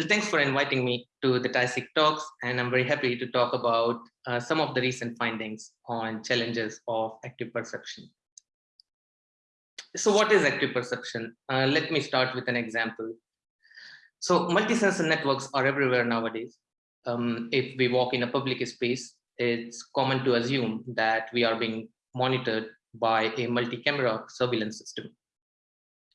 Well, thanks for inviting me to the TISIC talks, and I'm very happy to talk about uh, some of the recent findings on challenges of active perception. So what is active perception? Uh, let me start with an example. So multi-sensor networks are everywhere nowadays. Um, if we walk in a public space, it's common to assume that we are being monitored by a multi-camera surveillance system.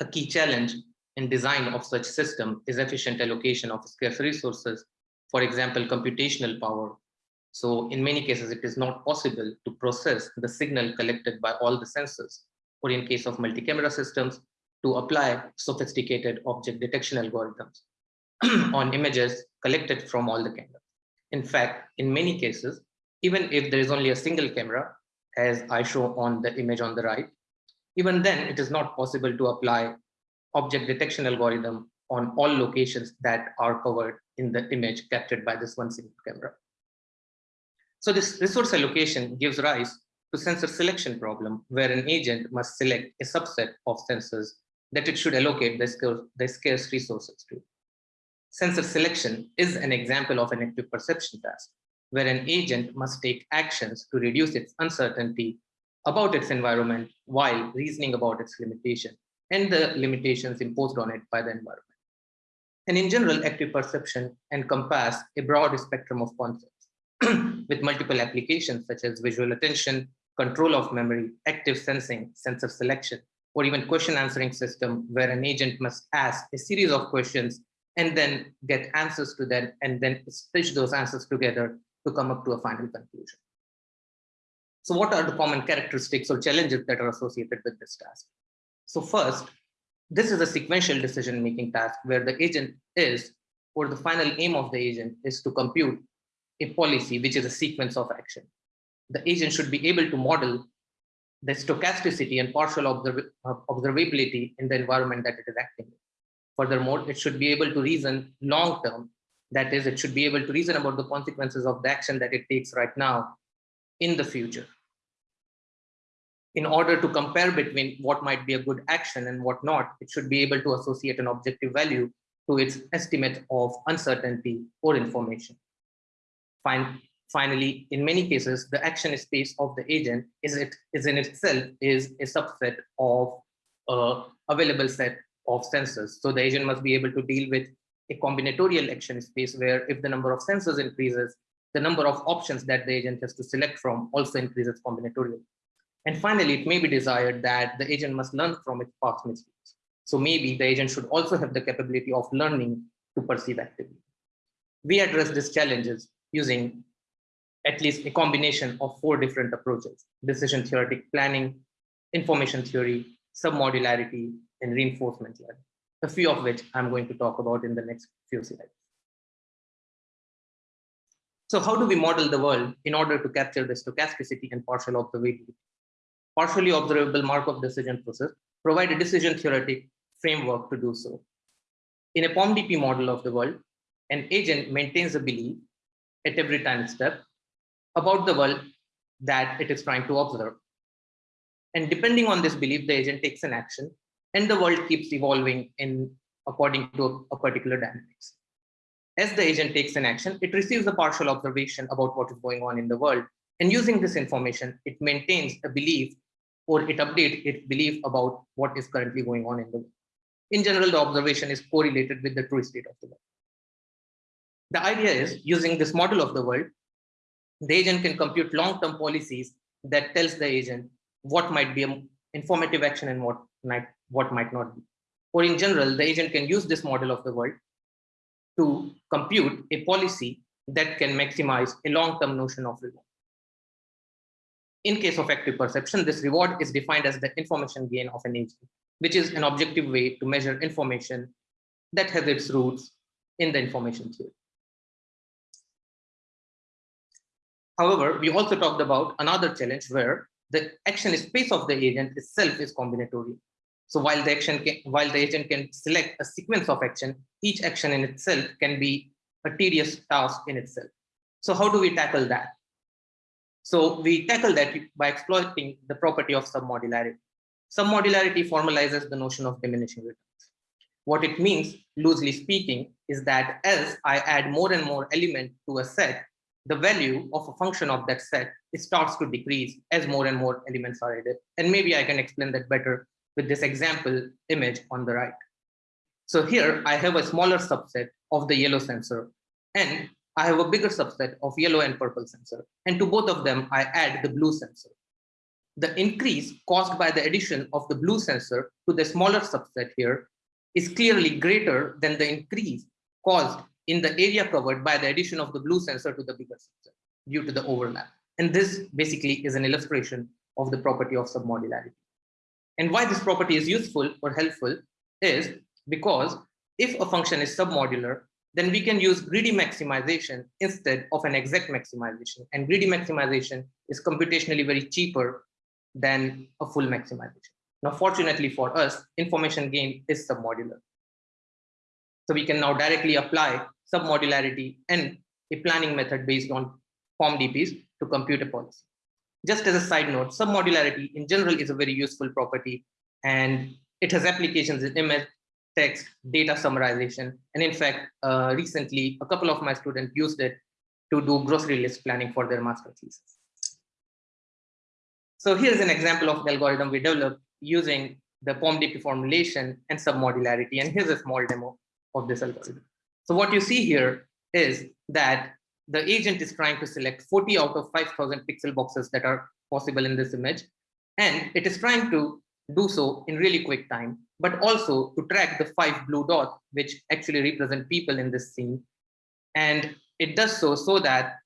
A key challenge design of such system is efficient allocation of scarce resources, for example, computational power. So in many cases, it is not possible to process the signal collected by all the sensors, or in case of multi-camera systems, to apply sophisticated object detection algorithms on images collected from all the cameras. In fact, in many cases, even if there is only a single camera, as I show on the image on the right, even then it is not possible to apply object detection algorithm on all locations that are covered in the image captured by this one single camera. So this resource allocation gives rise to sensor selection problem where an agent must select a subset of sensors that it should allocate the scarce, the scarce resources to. Sensor selection is an example of an active perception task where an agent must take actions to reduce its uncertainty about its environment while reasoning about its limitation and the limitations imposed on it by the environment. And in general, active perception encompass a broad spectrum of concepts with multiple applications such as visual attention, control of memory, active sensing, sensor selection, or even question answering system where an agent must ask a series of questions and then get answers to them and then stitch those answers together to come up to a final conclusion. So what are the common characteristics or challenges that are associated with this task? So first, this is a sequential decision-making task where the agent is, or the final aim of the agent is to compute a policy, which is a sequence of action. The agent should be able to model the stochasticity and partial observ observability in the environment that it is acting in. Furthermore, it should be able to reason long-term that is, it should be able to reason about the consequences of the action that it takes right now in the future. In order to compare between what might be a good action and what not, it should be able to associate an objective value to its estimate of uncertainty or information. Fine. Finally, in many cases, the action space of the agent is, it, is in itself is a subset of uh, available set of sensors. So the agent must be able to deal with a combinatorial action space where if the number of sensors increases, the number of options that the agent has to select from also increases combinatorially. And finally, it may be desired that the agent must learn from its past mistakes. So maybe the agent should also have the capability of learning to perceive actively. We address these challenges using at least a combination of four different approaches, decision theoretic planning, information theory, submodularity, and reinforcement learning a few of which I'm going to talk about in the next few slides. So how do we model the world in order to capture the stochasticity and partial observability? Partially observable Markov decision process provide a decision theoretic framework to do so. In a POMDP model of the world, an agent maintains a belief at every time step about the world that it is trying to observe. And depending on this belief, the agent takes an action and the world keeps evolving in according to a, particular dynamics. As the agent takes an action, it receives a partial observation about what is going on in the world. And using this information, it maintains a belief or it updates its belief about what is currently going on in the world. In general, the observation is correlated with the true state of the world. The idea is using this model of the world, the agent can compute long-term policies that tells the agent what might be an informative action and what might what might not be. Or in general, the agent can use this model of the world to compute a policy that can maximize a long-term notion of reward. In case of active perception, this reward is defined as the information gain of an agent, which is an objective way to measure information that has its roots in the information theory. However, we also talked about another challenge where the action space of the agent itself is combinatorial. So while the action can, while the agent can select a sequence of action, each action in itself can be a tedious task in itself. So how do we tackle that? So we tackle that by exploiting the property of submodularity. Submodularity formalizes the notion of diminishing returns. What it means, loosely speaking, is that as I add more and more element to a set, the value of a function of that set starts to decrease as more and more elements are added. And maybe I can explain that better with this example image on the right. So here I have a smaller subset of the yellow sensor and I have a bigger subset of yellow and purple sensor. And to both of them, I add the blue sensor. The increase caused by the addition of the blue sensor to the smaller subset here is clearly greater than the increase caused in the area covered by the addition of the blue sensor to the bigger sensor due to the overlap. And this basically is an illustration of the property of submodularity. And why this property is useful or helpful is because if a function is submodular, then we can use greedy maximization instead of an exact maximization. And greedy maximization is computationally very cheaper than a full maximization. Now, fortunately for us, information gain is submodular. So we can now directly apply submodularity and a planning method based on POMDPs to compute a policy. Just as a side note, submodularity in general is a very useful property and it has applications in image, text, data summarization. And in fact, uh, recently, a couple of my students used it to do grocery list planning for their master thesis. So here's an example of the algorithm we developed using the POMDP formulation and submodularity. And here's a small demo of this algorithm. So what you see here is that the agent is trying to select 40 out of 5000 pixel boxes that are possible in this image. And it is trying to do so in really quick time, but also to track the five blue dots, which actually represent people in this scene. And it does so so that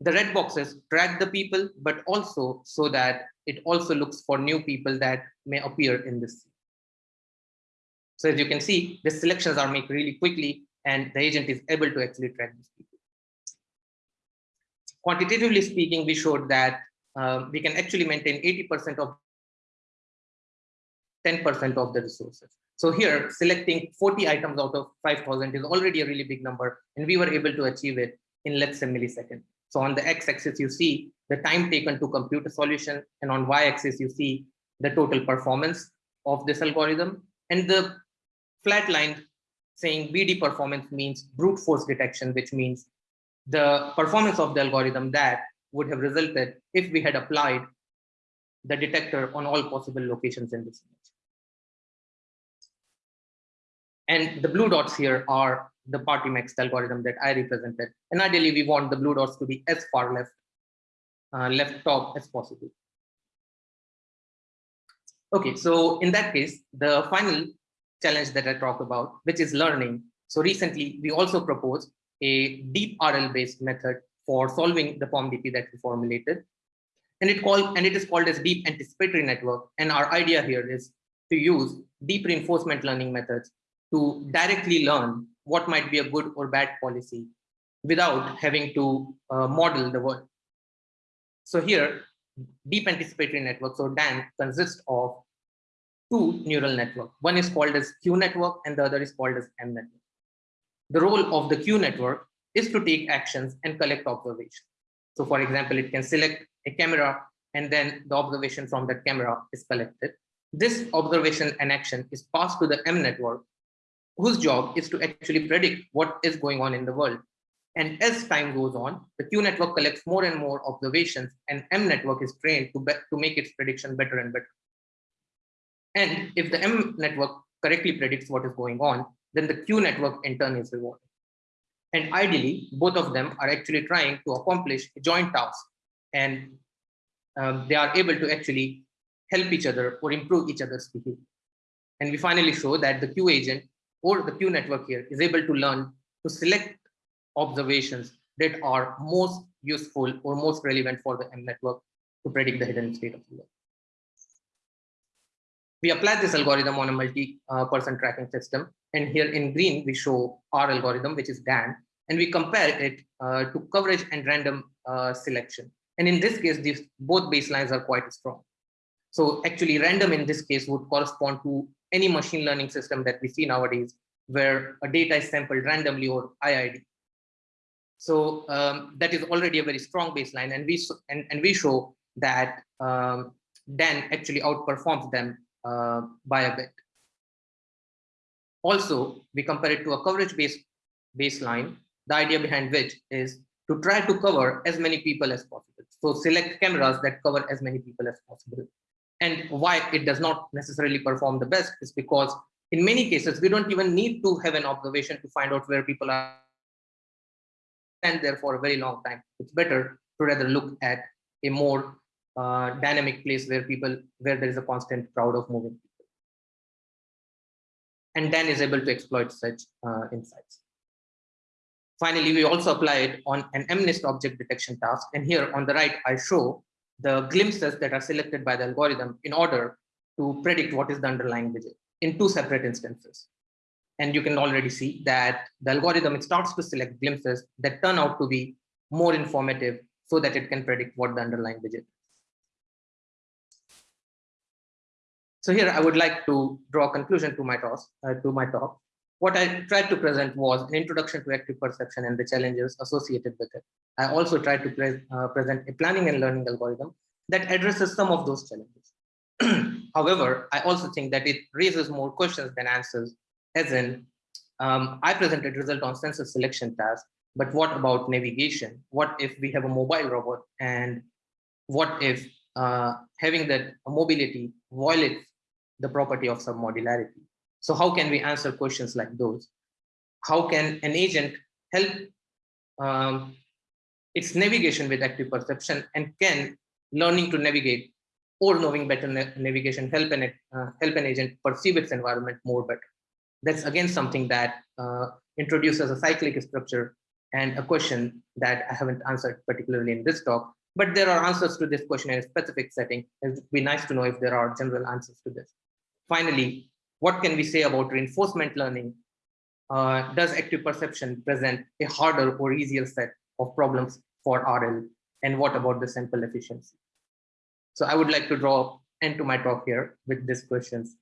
the red boxes track the people, but also so that it also looks for new people that may appear in this scene. So as you can see, the selections are made really quickly and the agent is able to actually track these people. Quantitatively speaking, we showed that uh, we can actually maintain 80% of 10% of the resources. So here, selecting 40 items out of 5,000 is already a really big number, and we were able to achieve it in let's say milliseconds. So on the x-axis, you see the time taken to compute a solution, and on y-axis, you see the total performance of this algorithm. And the flat line saying BD performance means brute force detection, which means the performance of the algorithm that would have resulted if we had applied the detector on all possible locations in this image. And the blue dots here are the party mixed algorithm that I represented. And ideally, we want the blue dots to be as far left, uh, left top as possible. Okay, so in that case, the final challenge that I talked about, which is learning. So recently, we also proposed a deep RL-based method for solving the POMDP that we formulated. And it called and it is called as deep anticipatory network. And our idea here is to use deep reinforcement learning methods to directly learn what might be a good or bad policy without having to uh, model the world. So here, deep anticipatory networks or DAN consists of two neural networks. One is called as Q network and the other is called as M network. The role of the Q network is to take actions and collect observations. So for example, it can select a camera and then the observation from that camera is collected. This observation and action is passed to the M network, whose job is to actually predict what is going on in the world. And as time goes on, the Q network collects more and more observations and M network is trained to, to make its prediction better and better. And if the M network correctly predicts what is going on, then the Q network in turn is rewarded. And ideally, both of them are actually trying to accomplish a joint task and um, they are able to actually help each other or improve each other's behavior. And we finally show that the Q agent or the Q network here is able to learn to select observations that are most useful or most relevant for the M network to predict the hidden state of the world we apply this algorithm on a multi-person tracking system. And here in green, we show our algorithm, which is DAN, and we compare it uh, to coverage and random uh, selection. And in this case, these both baselines are quite strong. So actually random in this case would correspond to any machine learning system that we see nowadays, where a data is sampled randomly or IID. So um, that is already a very strong baseline. And we, and, and we show that um, DAN actually outperforms them uh, by a bit. Also, we compare it to a coverage-based baseline, the idea behind which is to try to cover as many people as possible. So select cameras that cover as many people as possible. And why it does not necessarily perform the best is because in many cases, we don't even need to have an observation to find out where people are and there for a very long time. It's better to rather look at a more uh, dynamic place where people, where there is a constant crowd of moving people. And then is able to exploit such uh, insights. Finally, we also apply it on an MNIST object detection task. And here on the right, I show the glimpses that are selected by the algorithm in order to predict what is the underlying digit in two separate instances. And you can already see that the algorithm, it starts to select glimpses that turn out to be more informative so that it can predict what the underlying digit. So here I would like to draw a conclusion to my talk. Uh, to my talk. What I tried to present was an introduction to active perception and the challenges associated with it. I also tried to pre uh, present a planning and learning algorithm that addresses some of those challenges. However, I also think that it raises more questions than answers, as in, um, I presented result on sensor selection task, but what about navigation? What if we have a mobile robot and what if uh, having that mobility violates the property of submodularity? So how can we answer questions like those? How can an agent help um, its navigation with active perception and can learning to navigate or knowing better na navigation help an, uh, help an agent perceive its environment more better? That's again something that uh, introduces a cyclic structure and a question that I haven't answered particularly in this talk, but there are answers to this question in a specific setting. It would be nice to know if there are general answers to this. Finally, what can we say about reinforcement learning? Uh, does active perception present a harder or easier set of problems for RL? And what about the sample efficiency? So I would like to draw end to my talk here with these questions.